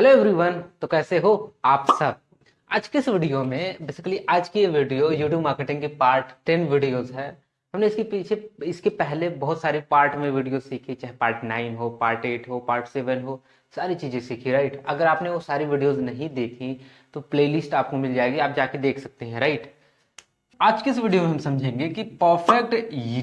Hello everyone तो कैसे हो आप सब? आज के इस वीडियो में? बेसिकली आज की ये वीडियो यूट्यूब मार्केटिंग के पार्ट टेन वीडियोस है। हमने इसके पीछे, इसके पहले बहुत सारे पार्ट में वीडियो सीखी, चाहे पार्ट नाइन हो पार्ट एट हो पार्ट सेवन हो, सारी चीज़ें सीखी राइट अगर आपने वो सारी वीडियोस नहीं देखी तो प्लेलिस्ट आपको मिल जाएगी, आप जाके देख सकते हैं राइट आज के इस वीडियो में हम समझेंगे कि perfect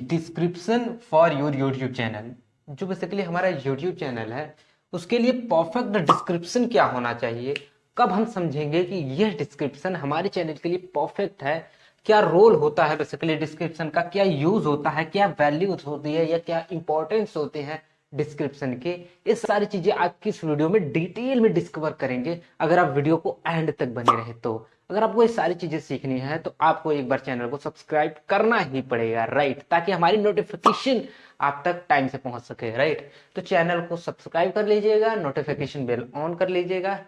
description for your YouTube channel जो बेसिकली हमारा यूट्यूब चैनल है उसके लिए परफेक्ट डिस्क्रिप्शन क्या होना चाहिए? कब हम समझेंगे कि यह डिस्क्रिप्शन हमारे चैनल के लिए परफेक्ट है? क्या रोल होता है बेसिकली डिस्क्रिप्शन का? क्या यूज़ होता है? क्या वैल्यूज़ होती है? या क्या इंपॉर्टेंस होते हैं डिस्क्रिप्शन के? ये सारी चीज़ें आज की इस वीडियो में डिटेल में डिस्कवर करेंगे। अगर आप वीडियो को एंड तक बने रहे तो। अगर आपको ये सारी चीज़ें सीखनी है तो आपको एक बार चैनल को सब्सक्राइब करना ही पड़ेगा राइट ताकि हमारी नोटिफिकेशन आप तक टाइम से पहुँच सके राइट तो चैनल को सब्सक्राइब कर लीजिएगा नोटिफिकेशन बेल ऑन कर लीजिएगा।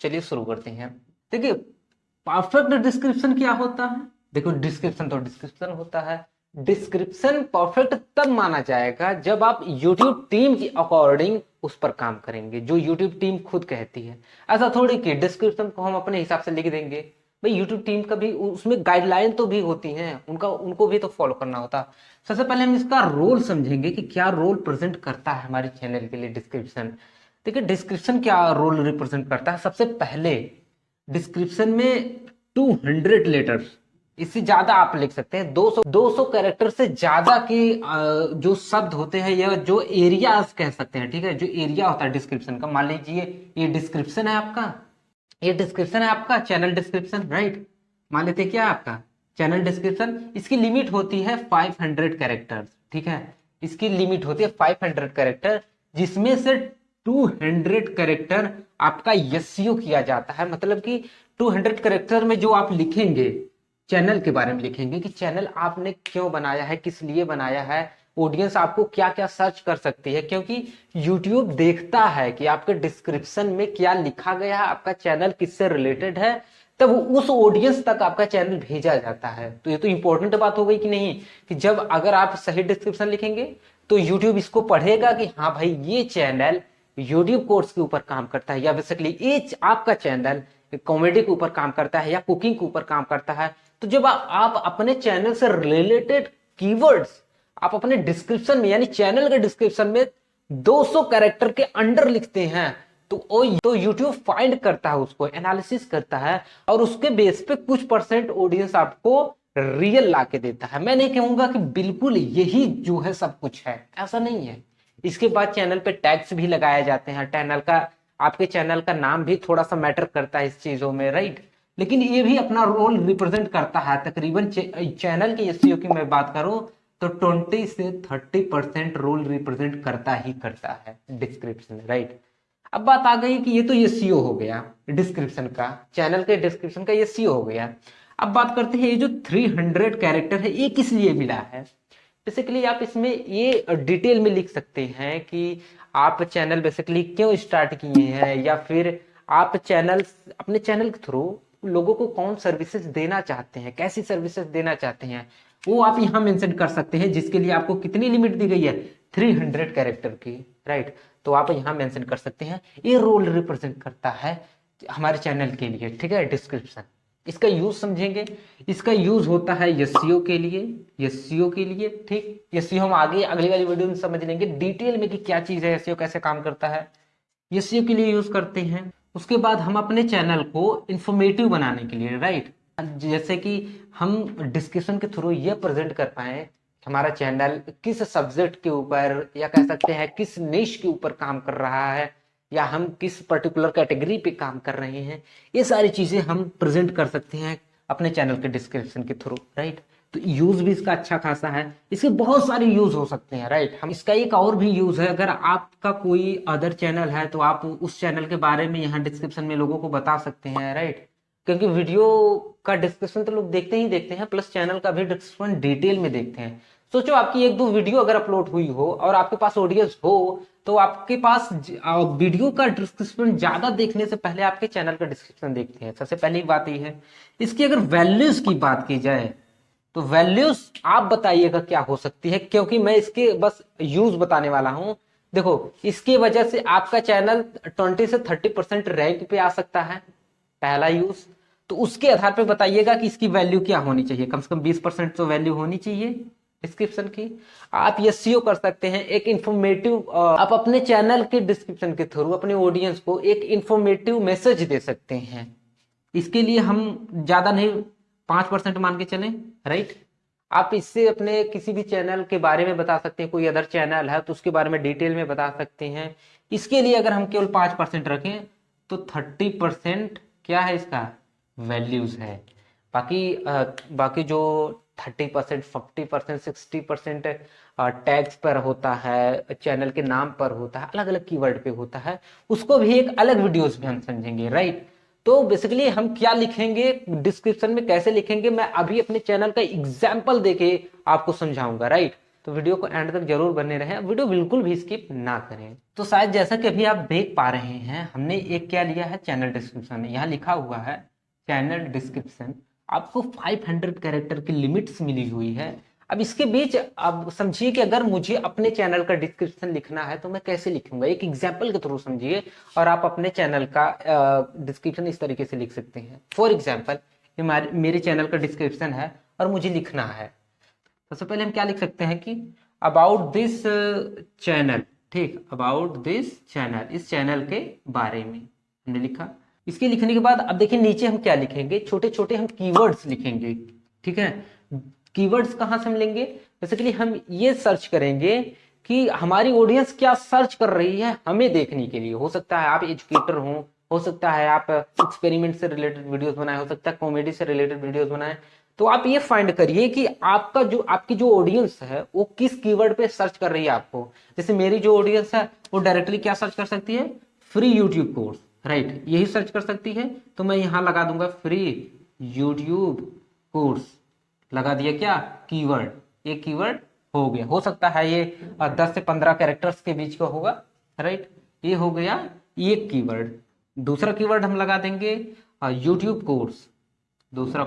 चलिए शुरू करते हैं। देखिए परफेक्ट डिस्क्रिप्शन क्या होता है? देखो डिस्क्रिप्शन तो डिस्क्रिप्शन होता है। डिस्क्रिप्शन परफेक्ट तब माना जाएगा जब आप YouTube टीम के अकॉर्डिंग उस पर काम करेंगे, जो YouTube टीम खुद कहती है। ऐसा थोड़ी कि डिस्क्रिप्शन को हम अपने हिसाब से लिख देंगे। भाई यूट्यूब टीम का भी उसमें गाइडलाइन तो भी होती हैं। उनका, उनको भी तो फॉलो करना होता। सबसे पहले हम इसका रोल समझेंगे कि क्या रोल प्रेजेंट करता है हमारे चैनल के लिए डिस्क्रिप्शन देखिए डिस्क्रिप्शन क्या रोल रिप्रेजेंट करता है? सबसे पहले डिस्क्रिप्शन में 200 लेटर्स इससे ज़्यादा आप लिख सकते हैं। 200 200 कैरेक्टर से ज़्यादा के जो शब्द होते हैं या जो एरिया कह सकते हैं, ठीक है? जो एरिया होता है डिस्क्रिप्शन का। मान लीजिए, ये डिस्क्रिप्शन है आपका। ये डिस्क्रिप्शन है आपका चैनल डिस्क्रिप्शन राइट मान लेते क्या आपका? चैनल डिस्क्रिप्शन इसकी लिमिट होती है 500 कैरेक्टर ठीक है? इसकी लिमिट होती है 500 कैरेक्टर जिसमें से 200 कैरेक्टर आपका यसियो किया जाता है। मतलब कि 200 कैरेक्टर में जो आप लिखेंगे चैनल के बारे में लिखेंगे कि चैनल आपने क्यों बनाया है, किस लिए बनाया है ऑडियंस आपको क्या क्या सर्च कर सकती है, क्योंकि यूट्यूब देखता है कि आपके डिस्क्रिप्शन में क्या लिखा गया है, आपका चैनल किससे रिलेटेड है, तब उस ऑडियंस तक आपका चैनल भेजा जाता है। तो ये तो इंपॉर्टेंट बात हो गई कि नहीं, कि जब अगर आप सही डिस्क्रिप्शन लिखेंगे तो यूट्यूब इसको पढ़ेगा कि हाँ भाई, ये चैनल यूट्यूब कोर्स के ऊपर काम करता है, या बेसिकली ये आपका चैनल कॉमेडी के ऊपर काम करता है, या कुकिंग के ऊपर काम करता है। तो जब आप अपने चैनल से रिलेटेड कीवर्ड्स आप अपने डिस्क्रिप्शन में, यानी चैनल के डिस्क्रिप्शन में 200 कैरेक्टर के अंडर लिखते हैं। तो वो तो YouTube फाइंड करता है उसको एनालिसिस करता है, और उसके बेस पे कुछ परसेंट ऑडियंस आपको रियल ला के देता है। मैं नहीं कहूँगा कि बिल्कुल यही जो है सब कुछ है। ऐसा नहीं है। इसके बाद चैनल पे टैक्स भी लगाए जाते हैं। चैनल का, आपके चैनल का नाम भी थोड़ा सा मैटर करता है इस चीज़ों में राइट लेकिन ये भी अपना रोल रिप्रेजेंट करता है। तकरीबन चैनल के एस की मैं बात करूँ तो 20 से 30 परसेंट रोल रिप्रेजेंट करता ही करता है डिस्क्रिप्शन, राइट? अब बात आ गई कि ये तो ये सीओ हो गया, डिस्क्रिप्शन का, चैनल के डिस्क्रिप्शन का ये सीओ हो गया। अब बात करते हैं, ये जो 300 कैरेक्टर है, ये किस लिए मिला है? बेसिकली आप इसमें ये डिटेल में लिख सकते हैं कि आप चैनल बेसिकली क्यों स्टार्ट किए हैं, या फिर आप चैनल अपने चैनल के थ्रू लोगों को कौन सर्विसेज़ देना चाहते हैं, कैसी सर्विसेज़ देना चाहते हैं? वो आप यहाँ मेंशन कर सकते हैं, जिसके लिए आपको कितनी लिमिट दी गई है? 300 कैरेक्टर की राइट तो आप यहाँ मेंशन कर सकते हैं। ये रोल रिप्रेजेंट करता है हमारे चैनल के लिए, ठीक है? डिस्क्रिप्शन इसका यूज़ समझेंगे। इसका यूज़ होता है यसियो के लिए यसियो के लिए, ठीक? यसियो हम आगे, अगली वाली वीडियो में समझ लेंगे डिटेल में कि क्या चीज़ है यसियो कैसे काम करता है। यसियो के लिए यूज़ करते हैं। उसके बाद हम अपने चैनल को इन्फॉर्मेटिव बनाने के लिए राइट जैसे कि हम डिस्कशन के थ्रू ये प्रेजेंट कर पाए हमारा चैनल किस सब्जेक्ट के ऊपर या कह सकते हैं किस निश के ऊपर काम कर रहा है या हम किस पर्टिकुलर कैटेगरी पे काम कर रहे हैं, ये सारी चीज़ें हम प्रेजेंट कर सकते हैं अपने चैनल के डिस्क्रिप्शन के थ्रू राइट तो यूज़ भी इसका अच्छा खासा है। इसके बहुत सारे यूज़ हो सकते हैं राइट हम इसका एक और भी यूज़ है। अगर आपका कोई अदर चैनल है तो आप उस चैनल के बारे में यहाँ डिस्क्रिप्शन में लोगों को बता सकते हैं राइट क्योंकि वीडियो का डिस्क्रिप्शन तो लोग देखते ही देखते हैं, प्लस चैनल का भी डिस्क्रिप्शन डिटेल में देखते हैं। सोचो, आपकी एक दो वीडियो अगर अपलोड हुई हो और आपके पास ऑडियंस हो तो आपके पास वीडियो का डिस्क्रिप्शन ज़्यादा देखने से पहले आपके चैनल का डिस्क्रिप्शन देखते हैं। सबसे पहली बात ये है। इसकी अगर वैल्यूज़ की बात की जाए तो वैल्यूज़ आप बताइएगा क्या हो सकती है, क्योंकि मैं इसके बस यूज़ बताने वाला हूँ। देखो, इसकी वजह से आपका चैनल 20 से 30 परसेंट रैंक पे आ सकता है, पहला यूज़ तो उसके आधार पर बताइएगा कि इसकी वैल्यू क्या होनी चाहिए। कम से कम 20 परसेंट तो वैल्यू होनी चाहिए डिस्क्रिप्शन की। आप ये सीओ कर सकते हैं, एक इंफॉर्मेटिव आप अपने चैनल के डिस्क्रिप्शन के थ्रू अपने ऑडियंस को एक इंफॉर्मेटिव मैसेज दे सकते हैं। इसके लिए हम ज़्यादा नहीं, पाँच परसेंट मान के चलें राइट आप इससे अपने किसी भी चैनल के बारे में बता सकते हैं, कोई अदर चैनल है तो उसके बारे में डिटेल में बता सकते हैं। इसके लिए अगर हम केवल पाँच परसेंट रखें तो थर्टी परसेंट क्या है इसका? वैल्यूज़ है। बाकी बाकी जो thirty percent fifty percent sixty percent tags पर होता है चैनल के नाम पर होता है अलग अलग कीवर्ड पे होता है, उसको भी एक अलग वीडियोस में हम समझेंगे राइट तो बेसिकली हम क्या लिखेंगे डिस्क्रिप्शन में कैसे लिखेंगे, मैं अभी अपने चैनल का एग्ज़ाम्पल देके आपको समझाऊँगा राइट तो वीडियो को एंड तक ज़रूर बने रहे वीडियो बिल्कुल भी स्किप ना करें। तो शायद जैसा कि अभी आप देख पा रहे हैं, हमने एक क्या लिया है चैनल डिस्क्रिप्शन में, यहाँ लिखा हुआ है चैनल डिस्क्रिप्शन आपको 500 कैरेक्टर की लिमिट्स मिली हुई है। अब इसके बीच अब समझिए कि अगर मुझे अपने चैनल का डिस्क्रिप्शन लिखना है तो मैं कैसे लिखूँगा? एक एग्ज़ाम्पल के थ्रू समझिए, और आप अपने चैनल का डिस्क्रिप्शन इस तरीके से लिख सकते हैं। फॉर एग्ज़ाम्पल मेरे चैनल का डिस्क्रिप्शन है, और मुझे लिखना है। सबसे पहले हम क्या लिख सकते हैं कि अबाउट दिस चैनल ठीक अबाउट दिस चैनल इस चैनल के बारे में हमने लिखा। इसके लिखने के बाद, अब देखिए नीचे हम क्या लिखेंगे? छोटे छोटे हम कीवर्ड्स लिखेंगे, ठीक है? कीवर्ड्स कहाँ से हम लेंगे? बेसिकली हम ये सर्च करेंगे कि हमारी ऑडियंस क्या सर्च कर रही है हमें देखने के लिए। हो सकता है आप एजुकेटर हो हो सकता है आप एक्सपेरिमेंट से रिलेटेड वीडियोस बनाए, हो सकता है कॉमेडी से रिलेटेड वीडियोस बनाए। तो आप ये फाइंड करिए कि आपका जो, आपकी जो ऑडियंस है, वो किस कीवर्ड पे सर्च कर रही है आपको? जैसे मेरी जो ऑडियंस है, वो डायरेक्टली क्या सर्च कर सकती है? फ्री यूट्यूब कोर्स राइट, यही सर्च कर सकती है तो मैं यहाँ लगा दूँगा फ्री यूट्यूब कोर्स लगा दिया क्या? कीवर्ड ये कीवर्ड हो गया। हो सकता है ये दस से पंद्रह कैरेक्टर्स के बीच का होगा, राइट? ये हो गया एक कीवर्ड दूसरा कीवर्ड हम लगा देंगे यूट्यूब कोर्स दूसरा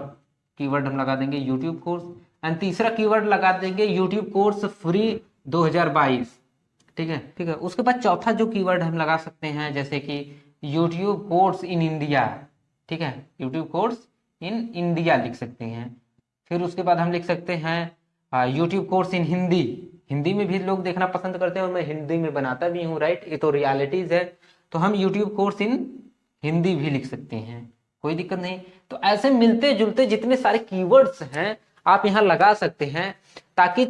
कीवर्ड हम लगा देंगे यूट्यूब कोर्स एंड तीसरा कीवर्ड लगा देंगे यूट्यूब कोर्स फ्री 2022 ठीक है? ठीक है? उसके बाद चौथा जो कीवर्ड हम लगा सकते हैं, जैसे कि यूट्यूब कोर्स इन इंडिया ठीक है? यूट्यूब कोर्स इन इंडिया लिख सकते हैं। फिर उसके बाद हम लिख सकते हैं YouTube course in Hindi Hindi में भी लोग देखना पसंद करते हैं और मैं हिंदी में बनाता भी हूँ राइट ये तो रियलिटीज है। तो हम यूट्यूब कोर्स इन हिंदी भी लिख सकते हैं। कोई दिक्कत नहीं। तो ऐसे मिलते जुलते जितने सारे कीवर्ड्स हैं आप यहाँ लगा सकते हैं ताकि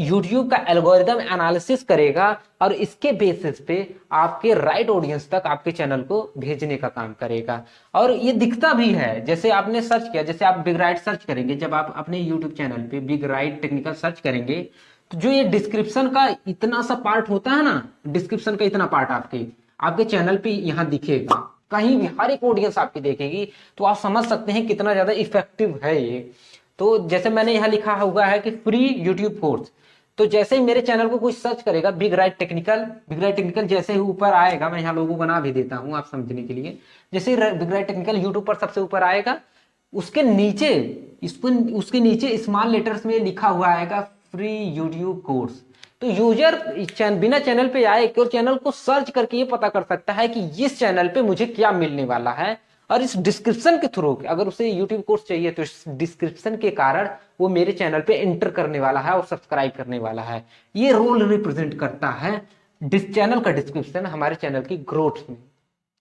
YouTube का एल्गोरिदम एनालिसिस करेगा और इसके बेसिस पे आपके राइट ऑडियंस तक आपके चैनल को भेजने का काम करेगा। और ये दिखता भी है, जैसे आपने सर्च किया, जैसे आप बिग राइट सर्च करेंगे, जब आप अपने YouTube चैनल पे बिग राइट टेक्निकल सर्च करेंगे तो जो ये डिस्क्रिप्शन का इतना सा पार्ट होता है ना डिस्क्रिप्शन का इतना पार्ट आपके आपके चैनल पे यहाँ दिखेगा। कहीं भी हर एक ऑडियंस आपकी देखेगी तो आप समझ सकते हैं कितना ज़्यादा इफ़ेक्टिव है ये। तो जैसे मैंने यहाँ लिखा हुआ है कि फ्री यूट्यूब कोर्स तो जैसे ही मेरे चैनल को कोई सर्च करेगा big right technical big right technical जैसे ही ऊपर आएगा मैं यहाँ लोगों को बना भी देता हूँ आप समझने के लिए। जैसे ही बिग राइट टेक्निकल यूट्यूब पर सबसे ऊपर आएगा उसके नीचे इसको उसके नीचे स्मॉल लेटर्स में लिखा हुआ आएगा फ्री यूट्यूब कोर्स तो यूज़र चैन, बिना चैनल पे आए और चैनल को सर्च करके ये पता कर सकता है कि इस चैनल पे मुझे क्या मिलने वाला है। और इस डिस्क्रिप्शन के थ्रू अगर उसे यूट्यूब कोर्स चाहिए तो इस डिस्क्रिप्शन के कारण वो मेरे चैनल पे एंटर करने वाला है और सब्सक्राइब करने वाला है। ये रोल रिप्रेजेंट करता है डिस चैनल का डिस्क्रिप्शन हमारे चैनल की ग्रोथ में।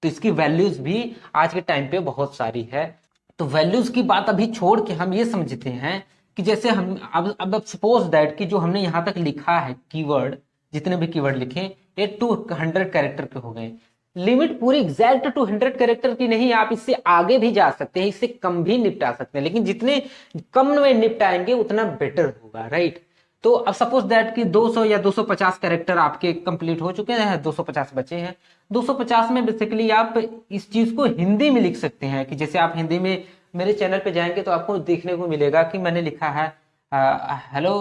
तो इसकी वैल्यूज़ भी आज के टाइम पे बहुत सारी है। तो वैल्यूज़ की बात अभी छोड़ के हम ये समझते हैं कि जैसे हम, अब अब सपोज़ दैट कि जो हमने यहाँ तक लिखा है कीवर्ड जितने भी कीवर्ड लिखे, ये टू हंड्रेड कैरेक्टर के हो गए। लिमिट पूरी एग्जैक्ट टू हंड्रेड कैरेक्टर की नहीं, आप इससे आगे भी जा सकते हैं, इससे कम भी निपटा सकते हैं, लेकिन जितने कम में निपटाएँगे, उतना बेटर होगा राइट तो अब सपोज़ दैट कि 200 या 250 कैरेक्टर आपके कंप्लीट हो चुके हैं 250 बचे हैं। 250 में बेसिकली आप इस चीज़ को हिंदी में लिख सकते हैं कि जैसे आप हिंदी में मेरे चैनल पे जाएँगे तो आपको देखने को मिलेगा कि मैंने लिखा है hello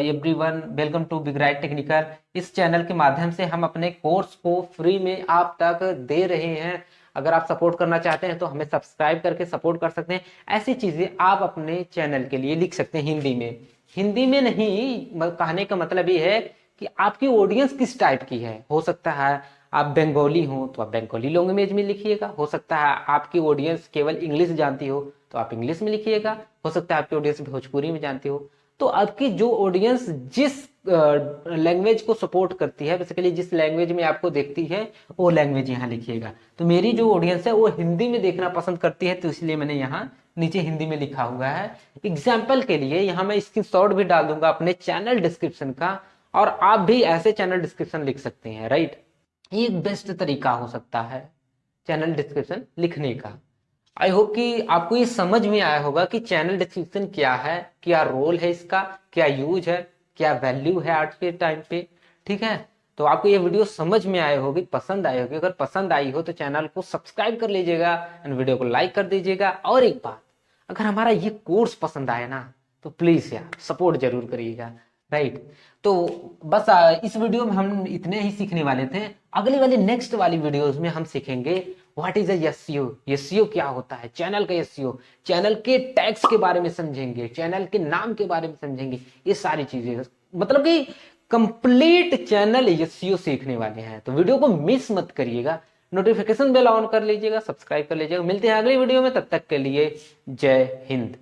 everyone welcome to big right technical इस चैनल के माध्यम से हम अपने कोर्स को फ्री में आप तक दे रहे हैं। अगर आप सपोर्ट करना चाहते हैं तो हमें सब्सक्राइब करके सपोर्ट कर सकते हैं। ऐसी चीज़ें आप अपने चैनल के लिए लिख सकते हैं हिंदी में। हिंदी में नहीं कहने का मतलब ये है कि आपकी ऑडियंस किस टाइप की है। हो सकता है आप बंगाली हो तो आप बंगाली लैंग्वेज में लिखिएगा। हो सकता है आपकी ऑडियंस केवल इंग्लिश जानती हो। तो आप इंग्लिश में लिखिएगा। हो सकता है आपकी ऑडियंस भोजपुरी में जानती हो। तो आपकी जो ऑडियंस जिस लैंग्वेज को सपोर्ट करती है बेसिकली जिस लैंग्वेज में आपको देखती है, वो लैंग्वेज यहाँ लिखिएगा। तो मेरी जो ऑडियंस है, वो हिंदी में देखना पसंद करती है तो इसलिए मैंने यहाँ नीचे हिंदी में लिखा हुआ है। एग्ज़ाम्पल के लिए यहाँ मैं स्क्रीन भी डाल दूँगा अपने चैनल डिस्क्रिप्शन का, और आप भी ऐसे चैनल डिस्क्रिप्शन लिख सकते हैं राइट ये बेस्ट तरीका हो सकता है चैनल डिस्क्रिप्शन लिखने का। आई होप कि आपको ये समझ में आया होगा कि चैनल डिस्क्रिप्शन क्या है, क्या रोल है इसका, क्या यूज़ है, क्या वैल्यू है आज के टाइम पे, ठीक है? तो आपको ये वीडियो समझ में आए होगी, पसंद आई होगी। अगर पसंद आई हो तो चैनल को सब्सक्राइब कर लीजिएगा एंड वीडियो को लाइक कर दीजिएगा। और एक बात, अगर हमारा ये कोर्स पसंद आए ना तो प्लीज़ यार सपोर्ट ज़रूर करिएगा राइट तो बस इस वीडियो में हम इतने ही सीखने वाले थे। अगली वाली नेक्स्ट वाली वीडियोस में हम सीखेंगे व्हाट इज़ एसईओ एसईओ क्या होता है? चैनल का एसईओ चैनल के टैक्स के बारे में समझेंगे। चैनल के नाम के बारे में समझेंगे। ये सारी चीज़ें। मतलब कि कंप्लीट चैनल एसईओ सीखने वाले हैं। तो वीडियो को मिस मत करिएगा। नोटिफिकेशन बेल ऑन कर लीजिएगा। सब्सक्राइब कर लीजिएगा। मिलते हैं अगले वीडियो में। तब तक के लिए जय हिंद।